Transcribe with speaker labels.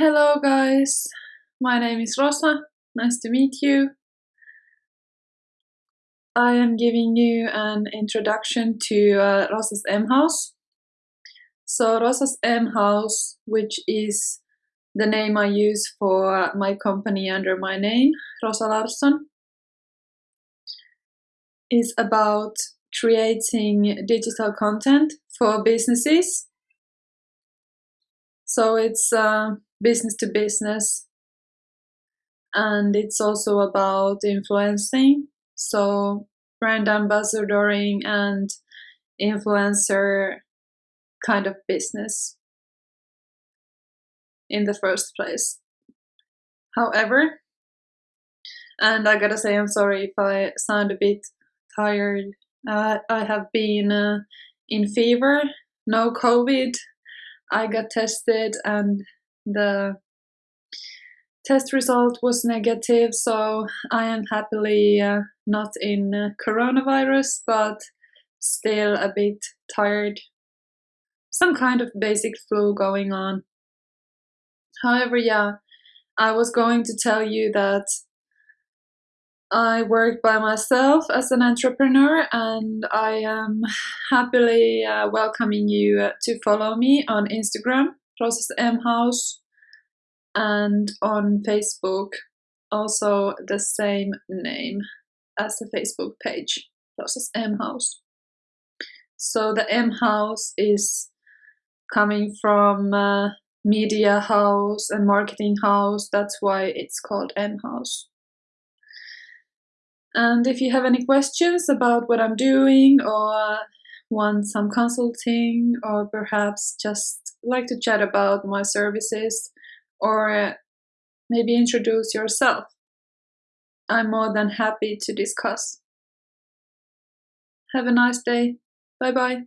Speaker 1: Hello guys, my name is Rosa, nice to meet you. I am giving you an introduction to uh, Rosa's M House. So Rosa's M House, which is the name I use for my company under my name, Rosa Larsson, is about creating digital content for businesses. So it's uh, business to business and it's also about influencing. So brand ambassadoring and influencer kind of business in the first place. However, and I gotta say I'm sorry if I sound a bit tired. Uh, I have been uh, in fever, no COVID. I got tested and the test result was negative, so I am happily uh, not in uh, coronavirus, but still a bit tired. Some kind of basic flu going on. However, yeah, I was going to tell you that I work by myself as an entrepreneur and I am happily uh, welcoming you to follow me on Instagram, Rosas M House, and on Facebook, also the same name as the Facebook page, Rosas M House. So the M House is coming from uh, media house and marketing house, that's why it's called M House. And if you have any questions about what I'm doing or want some consulting or perhaps just like to chat about my services or maybe introduce yourself, I'm more than happy to discuss. Have a nice day. Bye bye.